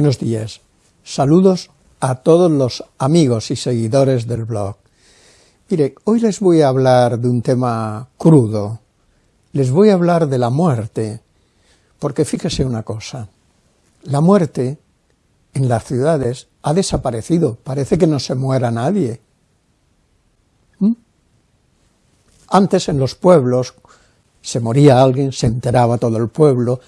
Buenos días. Saludos a todos los amigos y seguidores del blog. Mire, hoy les voy a hablar de un tema crudo. Les voy a hablar de la muerte, porque fíjese una cosa. La muerte en las ciudades ha desaparecido, parece que no se muera nadie. ¿Mm? Antes en los pueblos se moría alguien, se enteraba todo el pueblo,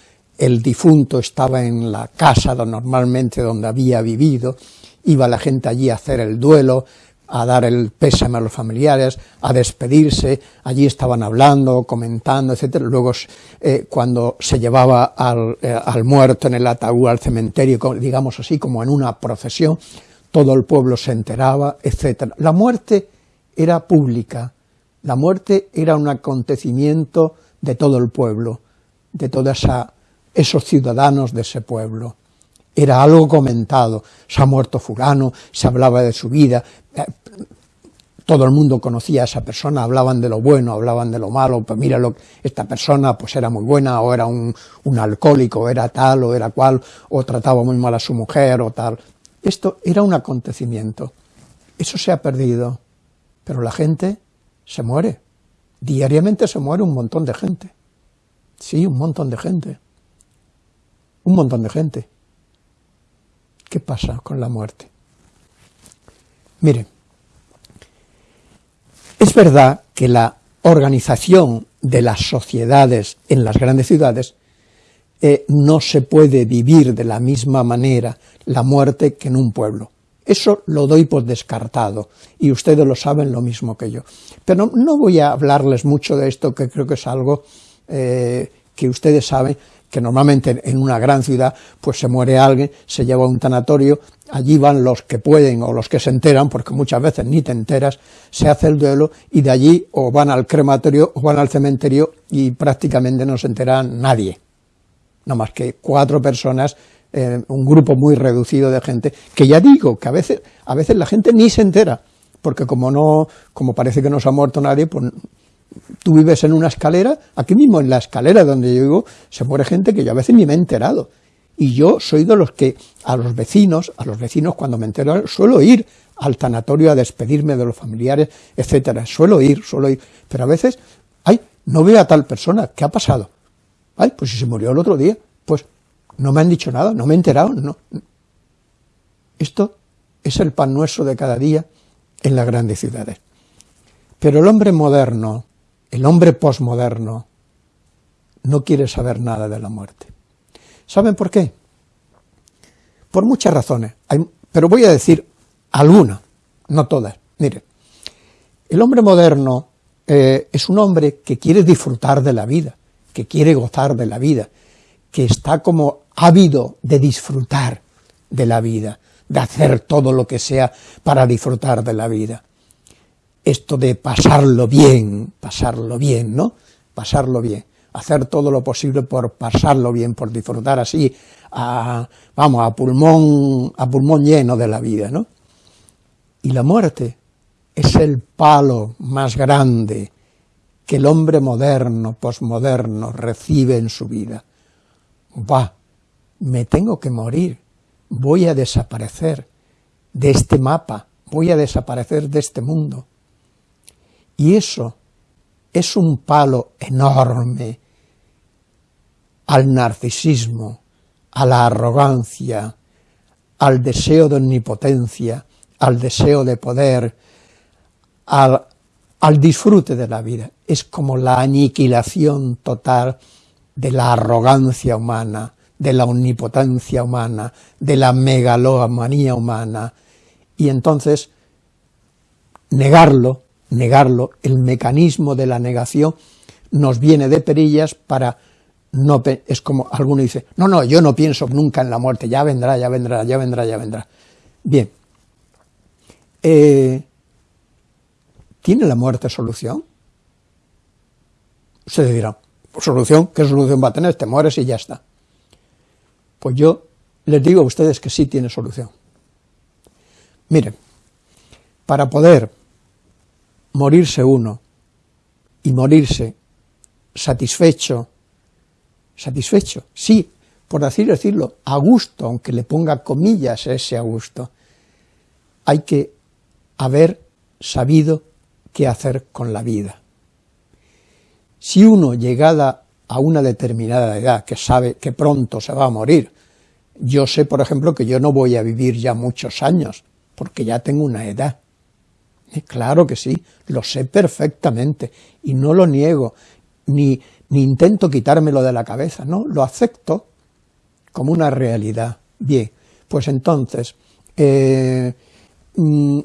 el difunto estaba en la casa normalmente donde había vivido, iba la gente allí a hacer el duelo, a dar el pésame a los familiares, a despedirse, allí estaban hablando, comentando, etcétera. Luego, eh, cuando se llevaba al, eh, al, muerto en el ataúd al cementerio, digamos así, como en una procesión, todo el pueblo se enteraba, etcétera. La muerte era pública, la muerte era un acontecimiento de todo el pueblo, de toda esa esos ciudadanos de ese pueblo. Era algo comentado, se ha muerto fulano, se hablaba de su vida, todo el mundo conocía a esa persona, hablaban de lo bueno, hablaban de lo malo, pues mira, lo, esta persona pues era muy buena, o era un, un alcohólico, era tal, o era cual, o trataba muy mal a su mujer, o tal. Esto era un acontecimiento. Eso se ha perdido, pero la gente se muere. Diariamente se muere un montón de gente. Sí, un montón de gente un montón de gente. ¿Qué pasa con la muerte? Miren, es verdad que la organización de las sociedades en las grandes ciudades eh, no se puede vivir de la misma manera la muerte que en un pueblo. Eso lo doy por descartado, y ustedes lo saben lo mismo que yo. Pero no, voy a hablarles mucho de esto, que creo que es algo eh, que ustedes saben, que normalmente en una gran ciudad pues se muere alguien, se lleva a un tanatorio, allí van los que pueden o los que se enteran, porque muchas veces ni te enteras, se hace el duelo y de allí o van al crematorio o van al cementerio y prácticamente no se entera nadie, no más que cuatro personas, eh, un grupo muy reducido de gente, que ya digo que a veces, a veces la gente ni se entera, porque como no, como parece que no se ha muerto nadie, pues tú vives en una escalera, aquí mismo en la escalera donde yo vivo, se muere gente que yo a veces ni me he enterado. Y yo soy de los que a los vecinos, a los vecinos cuando me entero, suelo ir al tanatorio a despedirme de los familiares, etcétera. Suelo ir, suelo ir. Pero a veces, ay, no veo a tal persona, ¿qué ha pasado? Ay, pues si se murió el otro día, pues no me han dicho nada, no me he enterado, no. Esto es el pan nuestro de cada día en las grandes ciudades. Pero el hombre moderno, el hombre posmoderno no quiere saber nada de la muerte. ¿Saben por qué? Por muchas razones, pero voy a decir algunas, no todas. Mire, el hombre moderno eh, es un hombre que quiere disfrutar de la vida, que quiere gozar de la vida, que está como ávido de disfrutar de la vida, de hacer todo lo que sea para disfrutar de la vida esto de pasarlo bien, pasarlo bien, ¿no? Pasarlo bien, hacer todo lo posible por pasarlo bien, por disfrutar así, a, vamos, a pulmón, a pulmón lleno de la vida, ¿no? Y la muerte es el palo más grande que el hombre moderno, posmoderno, recibe en su vida. Va, me tengo que morir, voy a desaparecer de este mapa, voy a desaparecer de este mundo. Y eso es un palo enorme al narcisismo, a la arrogancia, al deseo de omnipotencia, al deseo de poder, al, disfrute de la vida. Es como la aniquilación total de la arrogancia humana, de la omnipotencia humana, de la megalomanía humana, y entonces negarlo negarlo, el mecanismo de la negación nos viene de perillas para no, es como alguno dice, no, no, yo no pienso nunca en la muerte, ya vendrá, ya vendrá, ya vendrá, ya vendrá. Bien, eh, ¿tiene la muerte solución? Ustedes dirán, ¿solución? ¿Qué solución va a tener? Te mueres y ya está. Pues yo les digo a ustedes que sí tiene solución. Miren, para poder morirse uno y morirse satisfecho, satisfecho, sí, por así decirlo, a gusto, aunque le ponga comillas ese a gusto, hay que haber sabido qué hacer con la vida. Si uno, llegada a una determinada edad, que sabe que pronto se va a morir, yo sé, por ejemplo, que yo no voy a vivir ya muchos años, porque ya tengo una edad. Claro que sí, lo sé perfectamente, y no lo niego, ni, ni intento quitármelo de la cabeza, no, lo acepto como una realidad. Bien, pues entonces, eh, mm,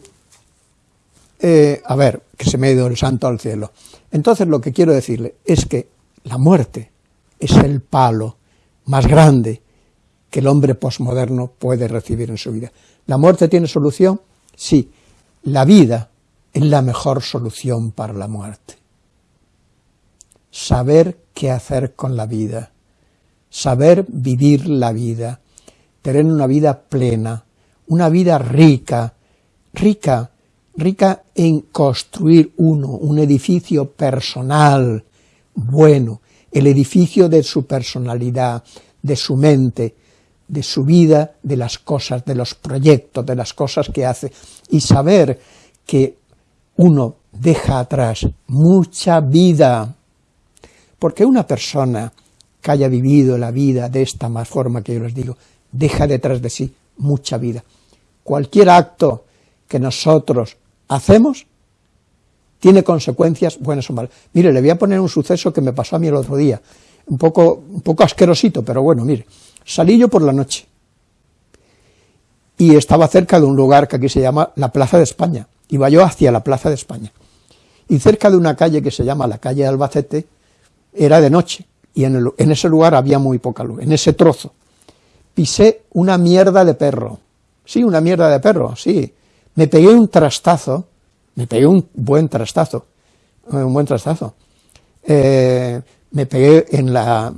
eh, a ver, que se me ha ido el santo al cielo. Entonces lo que quiero decirle es que la muerte es el palo más grande que el hombre posmoderno puede recibir en su vida. ¿La muerte tiene solución? Sí. La vida es la mejor solución para la muerte. Saber qué hacer con la vida, saber vivir la vida, tener una vida plena, una vida rica, rica, rica en construir uno, un edificio personal, bueno, el edificio de su personalidad, de su mente, de su vida, de las cosas, de los proyectos, de las cosas que hace, y saber que uno deja atrás mucha vida, porque una persona que haya vivido la vida de esta más forma que yo les digo, deja detrás de sí mucha vida. Cualquier acto que nosotros hacemos tiene consecuencias buenas o malas. Mire, le voy a poner un suceso que me pasó a mí el otro día, un poco, un poco asquerosito, pero bueno, mire, salí yo por la noche y estaba cerca de un lugar que aquí se llama la Plaza de España, iba yo hacia la Plaza de España, y cerca de una calle que se llama la calle de Albacete, era de noche, y en, ese lugar había muy poca luz, en ese trozo. Pisé una mierda de perro, sí, una mierda de perro, sí, me pegué un trastazo, me pegué un buen trastazo, un buen trastazo, eh, me pegué en la,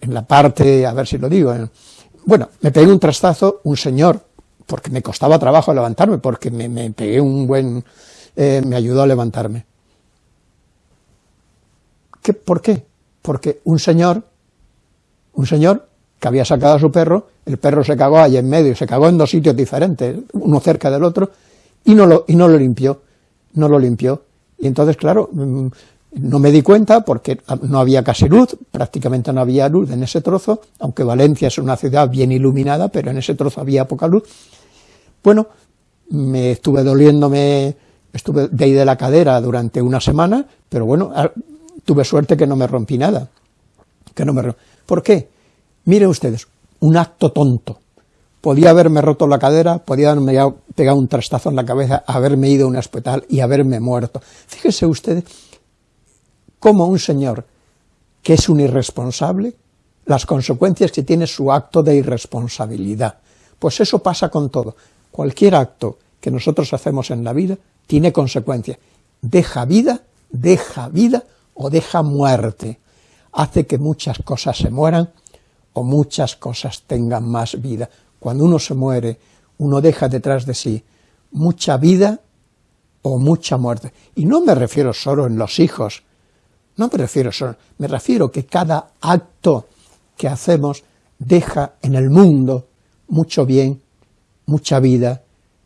en la parte, a ver si lo digo, bueno, me pegué un trastazo, un señor, porque me costaba trabajo levantarme, porque me, pegué un buen, eh, me ayudó a levantarme. ¿Qué, ¿Por qué? Porque un señor, un señor que había sacado a su perro, el perro se cagó ahí en medio, se cagó en dos sitios diferentes, uno cerca del otro, y no lo, y no lo limpió, no lo limpió. Y entonces, claro, mm, no me di cuenta porque no había casi luz, prácticamente no había luz en ese trozo, aunque Valencia es una ciudad bien iluminada, pero en ese trozo había poca luz. Bueno, me estuve doliéndome, estuve de ahí de la cadera durante una semana, pero bueno, ah, tuve suerte que no me rompí nada. Que no me ¿Por qué? Miren ustedes, un acto tonto. Podía haberme roto la cadera, podía haberme pegado un trastazo en la cabeza, haberme ido a un hospital y haberme muerto. Fíjense ustedes como un señor que es un irresponsable, las consecuencias que tiene su acto de irresponsabilidad. Pues eso pasa con todo. Cualquier acto que nosotros hacemos en la vida tiene consecuencias. Deja vida, deja vida o deja muerte. Hace que muchas cosas se mueran o muchas cosas tengan más vida. Cuando uno se muere, uno deja detrás de sí mucha vida o mucha muerte. Y no me refiero solo en los hijos, no me refiero solo, me refiero que cada acto que hacemos deja en el mundo mucho bien, mucha vida,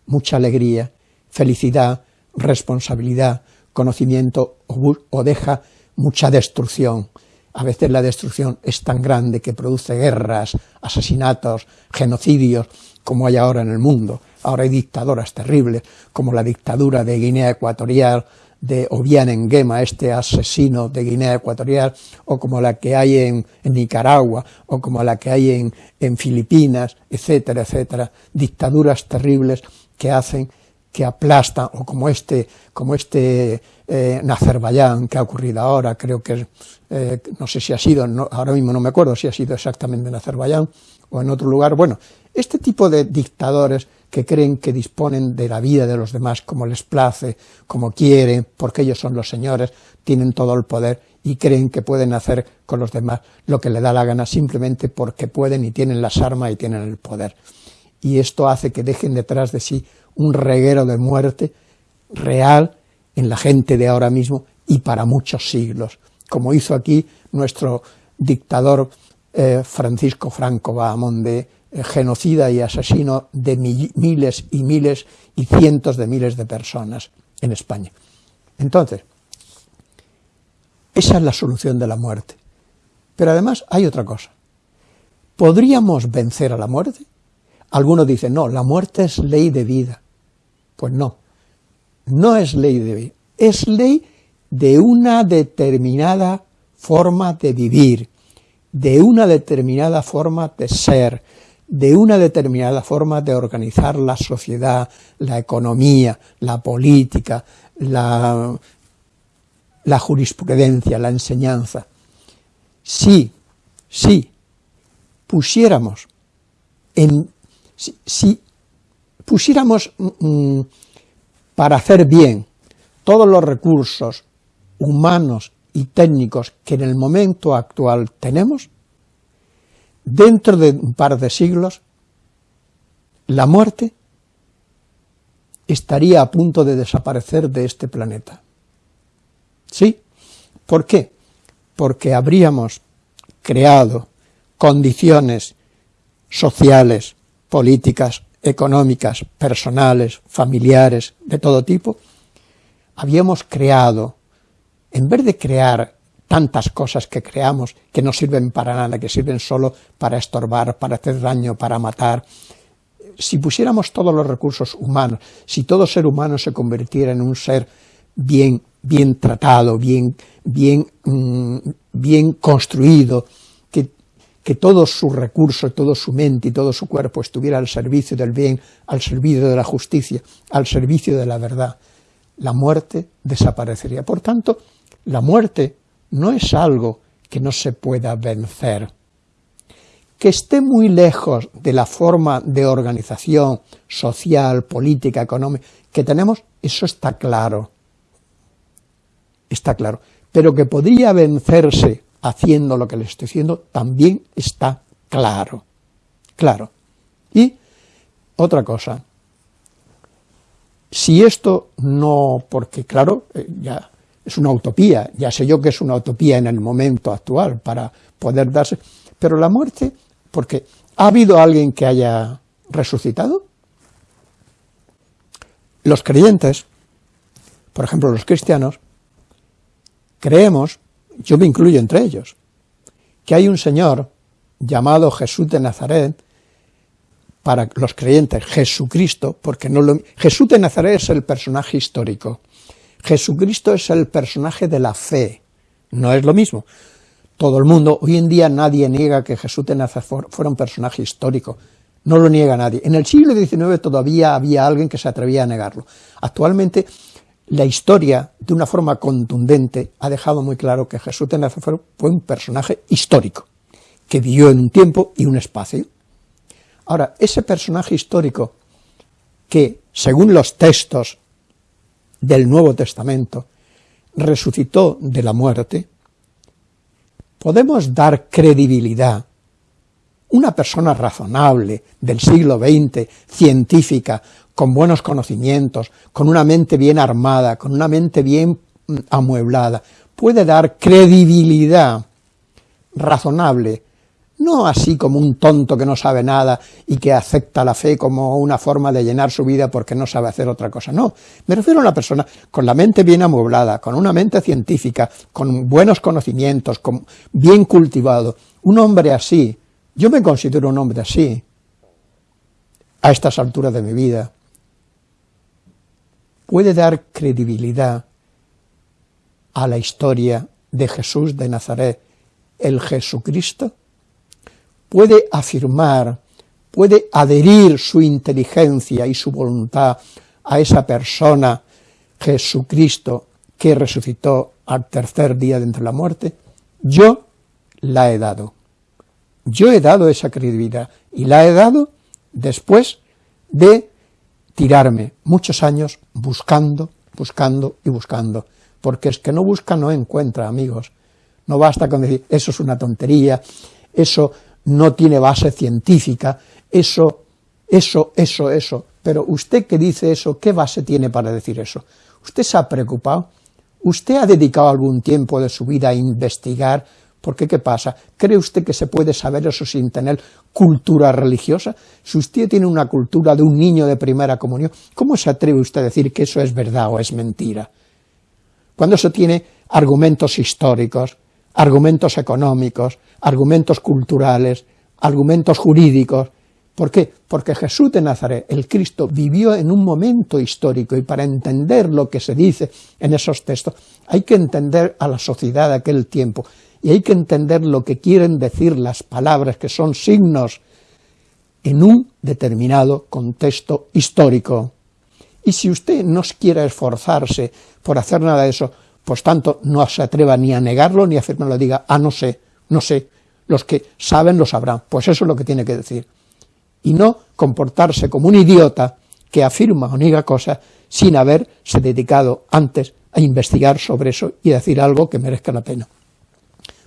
mucha alegría, felicidad, responsabilidad, conocimiento o, deja mucha destrucción. A veces la destrucción es tan grande que produce guerras, asesinatos, genocidios, como hay ahora en el mundo. Ahora hay dictaduras terribles, como la dictadura de Guinea Ecuatorial, de Obiang Nguema, este asesino de Guinea Ecuatorial, o como la que hay en, Nicaragua, o como la que hay en, en, Filipinas, etcétera, etcétera, dictaduras terribles que hacen, que aplastan, o como este, como este eh, en Azerbaiyán que ha ocurrido ahora, creo que, eh, no sé si ha sido, ahora mismo no me acuerdo si ha sido exactamente en Azerbaiyán o en otro lugar, bueno, este tipo de dictadores que creen que disponen de la vida de los demás como les place, como quieren, porque ellos son los señores, tienen todo el poder y creen que pueden hacer con los demás lo que le da la gana simplemente porque pueden y tienen las armas y tienen el poder. Y esto hace que dejen detrás de sí un reguero de muerte real en la gente de ahora mismo y para muchos siglos, como hizo aquí nuestro dictador eh, Francisco Franco Bahamonde, genocida y asesino de miles y miles y cientos de miles de personas en España. Entonces, esa es la solución de la muerte. Pero además hay otra cosa. ¿Podríamos vencer a la muerte? Algunos dicen, no, la muerte es ley de vida. Pues no, no es ley de vida, es ley de una determinada forma de vivir, de una determinada forma de ser, de una determinada forma de organizar la sociedad, la economía, la política, la, jurisprudencia, la enseñanza. Si, si pusiéramos en, si, pusiéramos mm, para hacer bien todos los recursos humanos y técnicos que en el momento actual tenemos, dentro de un par de siglos, la muerte estaría a punto de desaparecer de este planeta. ¿Sí? ¿Por qué? Porque habríamos creado condiciones sociales, políticas, económicas, personales, familiares, de todo tipo, habíamos creado, en vez de crear tantas cosas que creamos que no sirven para nada, que sirven solo para estorbar, para hacer daño, para matar, si pusiéramos todos los recursos humanos, si todo ser humano se convirtiera en un ser bien, bien tratado, bien, bien, mm, bien construido, que, que todos sus recursos, toda su mente y todo su cuerpo estuviera al servicio del bien, al servicio de la justicia, al servicio de la verdad, la muerte desaparecería. Por tanto, la muerte no es algo que no se pueda vencer. Que esté muy lejos de la forma de organización social, política, económica que tenemos, eso está claro. Está claro. Pero que podría vencerse haciendo lo que le estoy diciendo, también está claro. Claro. Y otra cosa, si esto no, porque claro, eh, ya es una utopía, ya sé yo que es una utopía en el momento actual para poder darse, pero la muerte, porque ¿ha habido alguien que haya resucitado? Los creyentes, por ejemplo los cristianos, creemos, yo me incluyo entre ellos, que hay un Señor llamado Jesús de Nazaret, para los creyentes, Jesucristo, porque no lo, Jesús de Nazaret es el personaje histórico, Jesucristo es el personaje de la fe, no es lo mismo. Todo el mundo, hoy en día nadie niega que Jesús de Nazaret fuera un personaje histórico, no lo niega nadie. En el siglo XIX todavía había alguien que se atrevía a negarlo. Actualmente la historia, de una forma contundente, ha dejado muy claro que Jesús de Nazaret fue un personaje histórico, que vivió en un tiempo y un espacio. Ahora, ese personaje histórico que, según los textos del Nuevo Testamento, resucitó de la muerte, podemos dar credibilidad. Una persona razonable del siglo XX, científica, con buenos conocimientos, con una mente bien armada, con una mente bien mm, amueblada, puede dar credibilidad razonable no así como un tonto que no sabe nada y que acepta la fe como una forma de llenar su vida porque no sabe hacer otra cosa, no, me refiero a una persona con la mente bien amueblada, con una mente científica, con buenos conocimientos, con, bien cultivado, un hombre así, yo me considero un hombre así, a estas alturas de mi vida, puede dar credibilidad a la historia de Jesús de Nazaret, el Jesucristo, puede afirmar, puede adherir su inteligencia y su voluntad a esa persona, Jesucristo, que resucitó al tercer día de la muerte, yo la he dado. Yo he dado esa credibilidad y la he dado después de tirarme muchos años buscando, buscando y buscando, porque es que no busca no encuentra, amigos. No basta con decir, eso es una tontería, eso no tiene base científica, eso, eso, eso, eso. Pero usted que dice eso, ¿qué base tiene para decir eso? ¿Usted se ha preocupado? ¿Usted ha dedicado algún tiempo de su vida a investigar ¿Por qué qué pasa? ¿Cree usted que se puede saber eso sin tener cultura religiosa? Si usted tiene una cultura de un niño de primera comunión, ¿cómo se atreve usted a decir que eso es verdad o es mentira? Cuando eso tiene argumentos históricos, argumentos económicos, argumentos culturales, argumentos jurídicos. ¿Por qué? Porque Jesús de Nazaret, el Cristo, vivió en un momento histórico y para entender lo que se dice en esos textos hay que entender a la sociedad de aquel tiempo y hay que entender lo que quieren decir las palabras que son signos en un determinado contexto histórico. Y si usted no quiere esforzarse por hacer nada de eso, pues tanto no se atreva ni a negarlo ni a afirmarlo, diga, ah, no sé, no sé, los que saben lo sabrán, pues eso es lo que tiene que decir. Y no comportarse como un idiota que afirma o niega cosas sin haberse dedicado antes a investigar sobre eso y decir algo que merezca la pena.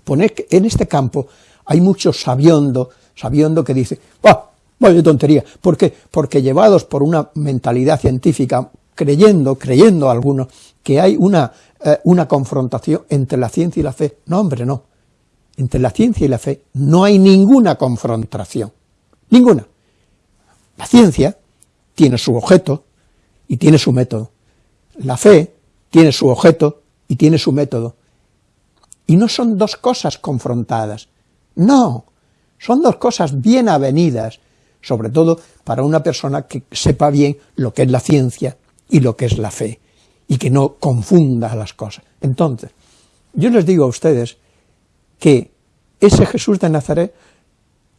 Poner que en este campo hay muchos sabiondo, sabiondo que dice, ¡ah, vaya tontería! ¿Por qué? Porque llevados por una mentalidad científica, creyendo, creyendo algunos, que hay una, eh, una confrontación entre la ciencia y la fe. No, hombre, no. Entre la ciencia y la fe no hay ninguna confrontación. Ninguna. La ciencia tiene su objeto y tiene su método. La fe tiene su objeto y tiene su método. Y no son dos cosas confrontadas, no, son dos cosas bien avenidas, sobre todo para una persona que sepa bien lo que es la ciencia y lo que es la fe, y que no confunda las cosas. Entonces, yo les digo a ustedes que ese Jesús de Nazaret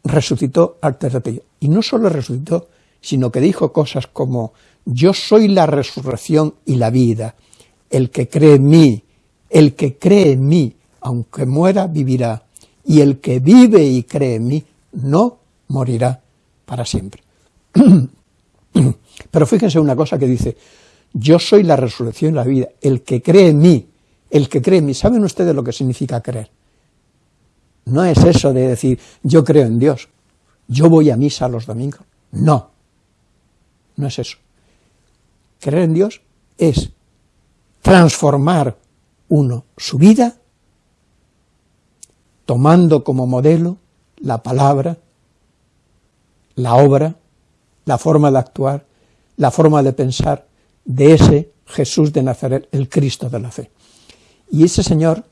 resucitó al tercer día, y no solo resucitó, sino que dijo cosas como, yo soy la resurrección y la vida, el que cree en mí, el que cree en mí, aunque muera, vivirá, y el que vive y cree en mí, no morirá para siempre. Pero fíjense una cosa que dice, yo soy la resurrección y la vida, el que cree en mí, el que cree en mí, ¿saben ustedes lo que significa creer? No es eso de decir, yo creo en Dios, yo voy a misa los domingos, no, no es eso. Creer en Dios es transformar uno su vida tomando como modelo la palabra, la obra, la forma de actuar, la forma de pensar de ese Jesús de Nazaret, el Cristo de la fe. Y ese Señor,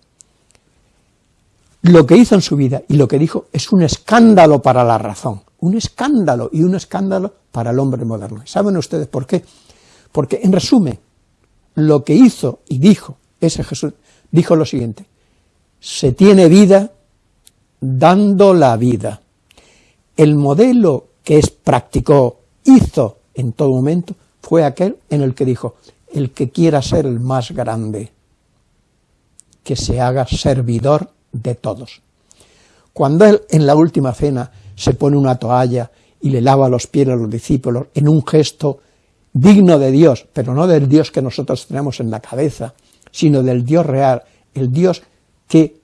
lo que hizo en su vida y lo que dijo es un escándalo para la razón, un escándalo y un escándalo para el hombre moderno. ¿Saben ustedes por qué? Porque, en resumen, lo que hizo y dijo ese Jesús, dijo lo siguiente, se tiene vida dando la vida. El modelo que es, practicó, hizo en todo momento, fue aquel en el que dijo, el que quiera ser el más grande, que se haga servidor de todos. Cuando él en la última cena se pone una toalla y le lava los pies a los discípulos en un gesto digno de Dios, pero no del Dios que nosotros tenemos en la cabeza, sino del Dios real, el Dios que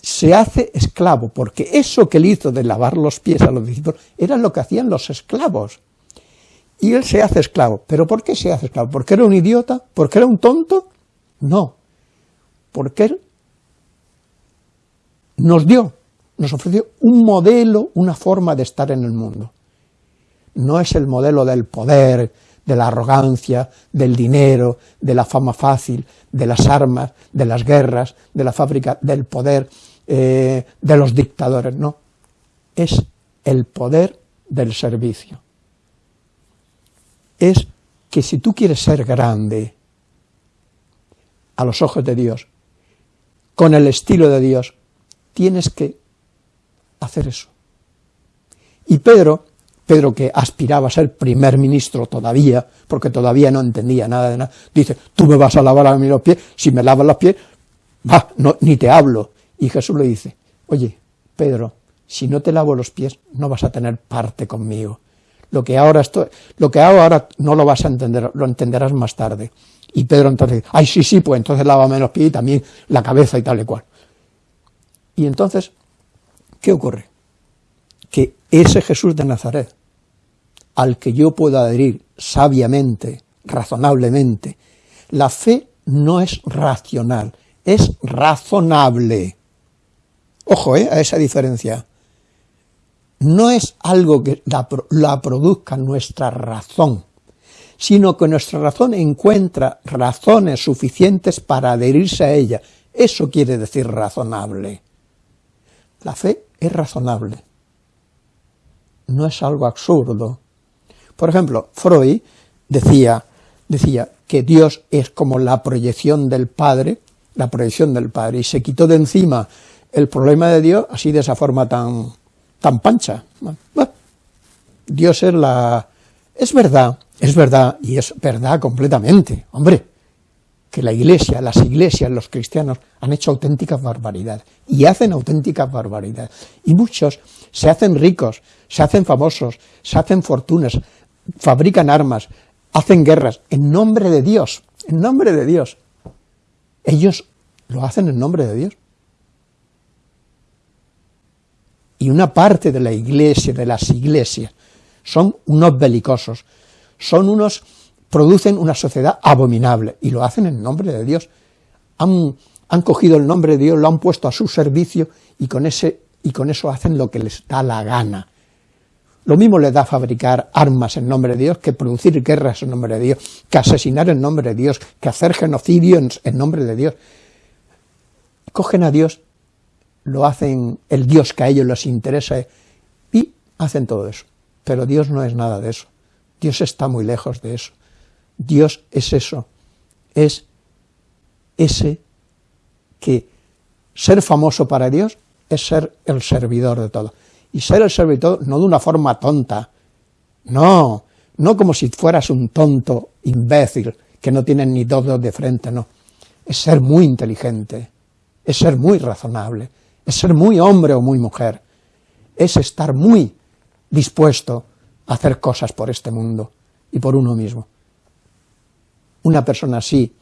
se hace esclavo, porque eso que él hizo de lavar los pies a los discípulos era lo que hacían los esclavos. Y él se hace esclavo. ¿Pero por qué se hace esclavo? ¿Porque era un idiota? ¿Porque era un tonto? No. Porque él nos dio, nos ofreció un modelo, una forma de estar en el mundo. No es el modelo del poder, de la arrogancia, del dinero, de la fama fácil, de las armas, de las guerras, de la fábrica, del poder, eh, de los dictadores, no. Es el poder del servicio. Es que si tú quieres ser grande a los ojos de Dios, con el estilo de Dios, tienes que hacer eso. Y Pedro Pedro, que aspiraba a ser primer ministro todavía, porque todavía no entendía nada de nada, dice, tú me vas a lavar a mí los pies, si me lavas los pies, va, no, ni te hablo. Y Jesús le dice, oye, Pedro, si no te lavo los pies, no vas a tener parte conmigo. Lo que ahora estoy, lo que hago ahora no lo vas a entender, lo entenderás más tarde. Y Pedro entonces ay, sí, sí, pues entonces lávame los pies y también la cabeza y tal y cual. Y entonces, ¿qué ocurre? Que ese Jesús de Nazaret, al que yo puedo adherir sabiamente, razonablemente. La fe no es racional, es razonable. Ojo eh, a esa diferencia. No es algo que la, produzca nuestra razón, sino que nuestra razón encuentra razones suficientes para adherirse a ella. Eso quiere decir razonable. La fe es razonable, no es algo absurdo. Por ejemplo, Freud decía, decía que Dios es como la proyección del Padre, la proyección del Padre, y se quitó de encima el problema de Dios así de esa forma tan, tan pancha. Dios es la... es verdad, es verdad, y es verdad completamente, hombre, que la iglesia, las iglesias, los cristianos han hecho auténticas barbaridades, y hacen auténticas barbaridades, y muchos se hacen ricos, se hacen famosos, se hacen fortunas, fabrican armas, hacen guerras, en nombre de Dios, en nombre de Dios. Ellos lo hacen en nombre de Dios. Y una parte de la iglesia, de las iglesias, son unos belicosos, son unos, producen una sociedad abominable, y lo hacen en nombre de Dios. Han, han cogido el nombre de Dios, lo han puesto a su servicio, y con, ese, y con eso hacen lo que les da la gana. Lo mismo le da fabricar armas en nombre de Dios que producir guerras en nombre de Dios, que asesinar en nombre de Dios, que hacer genocidio en, nombre de Dios. Cogen a Dios, lo hacen el Dios que a ellos les interesa y hacen todo eso. Pero Dios no es nada de eso. Dios está muy lejos de eso. Dios es eso, es ese que ser famoso para Dios es ser el servidor de todo y ser el servidor no de una forma tonta, no, no como si fueras un tonto imbécil que no tiene ni dos dedos de frente, no, es ser muy inteligente, es ser muy razonable, es ser muy hombre o muy mujer, es estar muy dispuesto a hacer cosas por este mundo y por uno mismo. Una persona así,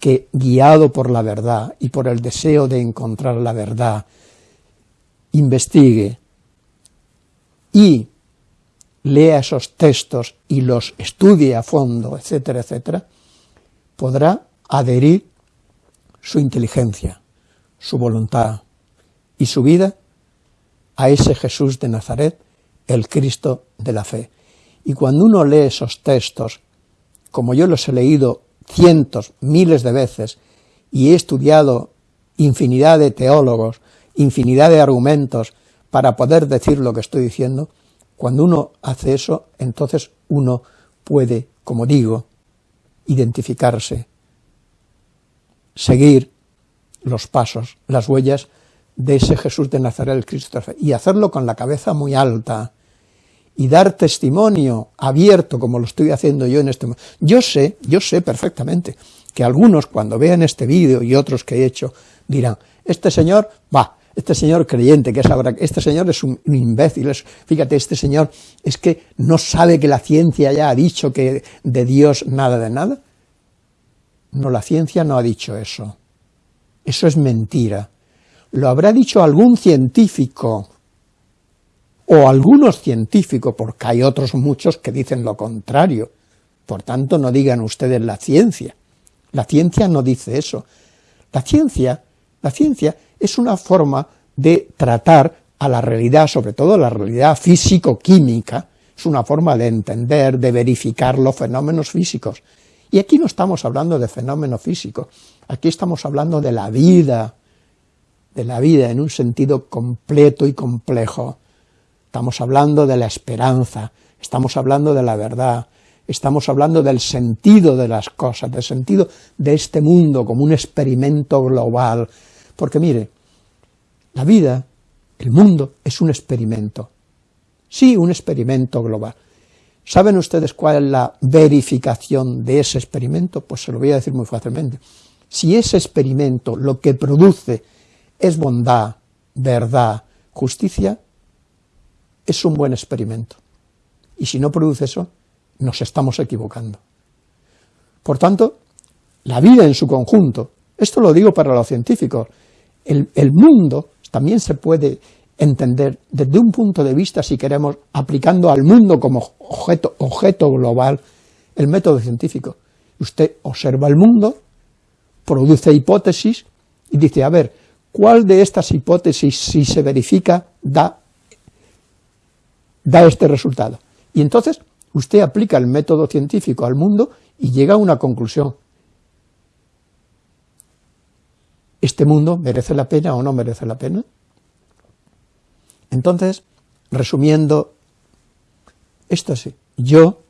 que guiado por la verdad y por el deseo de encontrar la verdad, investigue, y lea esos textos y los estudie a fondo, etcétera, etcétera, podrá adherir su inteligencia, su voluntad y su vida a ese Jesús de Nazaret, el Cristo de la fe. Y cuando uno lee esos textos, como yo los he leído cientos, miles de veces, y he estudiado infinidad de teólogos, infinidad de argumentos, para poder decir lo que estoy diciendo, cuando uno hace eso, entonces uno puede, como digo, identificarse, seguir los pasos, las huellas de ese Jesús de Nazaret, el Cristo, y hacerlo con la cabeza muy alta, y dar testimonio abierto, como lo estoy haciendo yo en este momento. Yo sé, yo sé perfectamente, que algunos cuando vean este vídeo y otros que he hecho, dirán, este señor, va, este señor creyente que es ahora, este señor es un, imbécil, fíjate, este señor es que no sabe que la ciencia ya ha dicho que de Dios nada de nada. No, la ciencia no ha dicho eso. Eso es mentira. Lo habrá dicho algún científico, o algunos científicos, porque hay otros muchos que dicen lo contrario. Por tanto, no digan ustedes la ciencia. La ciencia no dice eso. La ciencia, la ciencia es una forma de tratar a la realidad, sobre todo la realidad físico-química, es una forma de entender, de verificar los fenómenos físicos. Y aquí no estamos hablando de fenómenos físicos, aquí estamos hablando de la vida, de la vida en un sentido completo y complejo. Estamos hablando de la esperanza, estamos hablando de la verdad, estamos hablando del sentido de las cosas, del sentido de este mundo como un experimento global, porque mire, la vida, el mundo, es un experimento. Sí, un experimento global. ¿Saben ustedes cuál es la verificación de ese experimento? Pues se lo voy a decir muy fácilmente. Si ese experimento lo que produce es bondad, verdad, justicia, es un buen experimento. Y si no produce eso, nos estamos equivocando. Por tanto, la vida en su conjunto, esto lo digo para los científicos, el, mundo también se puede entender desde un punto de vista, si queremos, aplicando al mundo como objeto, objeto global, el método científico. Usted observa el mundo, produce hipótesis y dice, a ver, ¿Cuál de estas hipótesis, si se verifica, da, da este resultado? Y entonces usted aplica el método científico al mundo y llega a una conclusión. ¿Este mundo merece la pena o no merece la pena? Entonces, resumiendo, esto sí, yo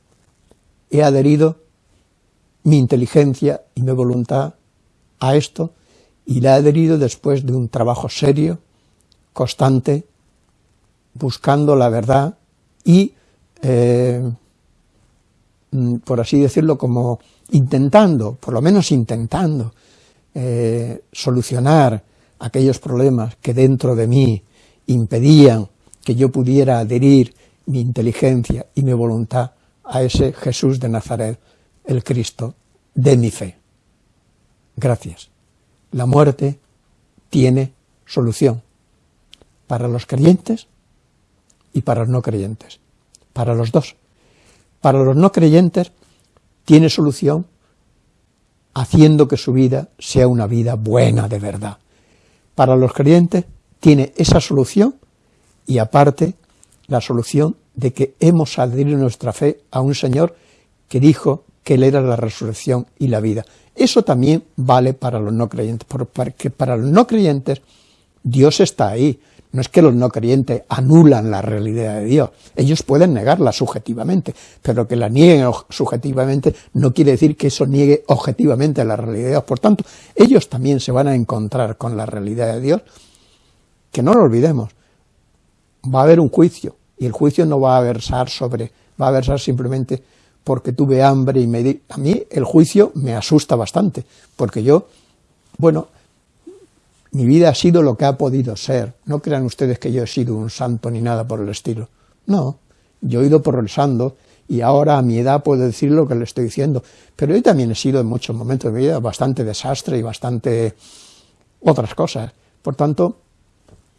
he adherido mi inteligencia y mi voluntad a esto y la he adherido después de un trabajo serio, constante, buscando la verdad y, eh, mm, por así decirlo, como intentando, por lo menos intentando, eh, solucionar aquellos problemas que dentro de mí impedían que yo pudiera adherir mi inteligencia y mi voluntad a ese Jesús de Nazaret, el Cristo de mi fe. Gracias. La muerte tiene solución para los creyentes y para los no creyentes, para los dos. Para los no creyentes tiene solución haciendo que su vida sea una vida buena de verdad. Para los creyentes tiene esa solución y aparte la solución de que hemos adherido nuestra fe a un Señor que dijo que Él era la resurrección y la vida. Eso también vale para los no creyentes, porque para los no creyentes Dios está ahí. No es que los no creyentes anulan la realidad de Dios, ellos pueden negarla subjetivamente, pero que la nieguen subjetivamente no quiere decir que eso niegue objetivamente la realidad de Dios. Por tanto, ellos también se van a encontrar con la realidad de Dios, que no lo olvidemos, va a haber un juicio, y el juicio no va a versar sobre, va a versar simplemente porque tuve hambre y me di... A mí el juicio me asusta bastante, porque yo, bueno, mi vida ha sido lo que ha podido ser. No crean ustedes que yo he sido un santo ni nada por el estilo. No, yo he ido progresando y ahora a mi edad puedo decir lo que le estoy diciendo, pero yo también he sido en muchos momentos de mi vida bastante desastre y bastante otras cosas. Por tanto,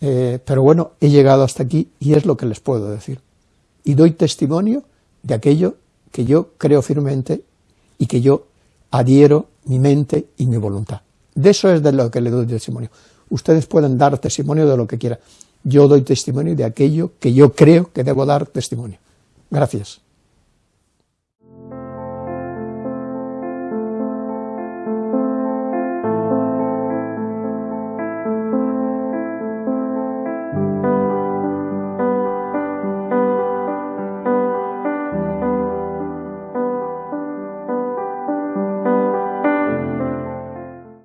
eh, pero bueno, he llegado hasta aquí y es lo que les puedo decir. Y doy testimonio de aquello que yo creo firmemente y que yo adhiero mi mente y mi voluntad. De eso es de lo que le doy testimonio. Ustedes pueden dar testimonio de lo que quieran. Yo doy testimonio de aquello que yo creo que debo dar testimonio. Gracias.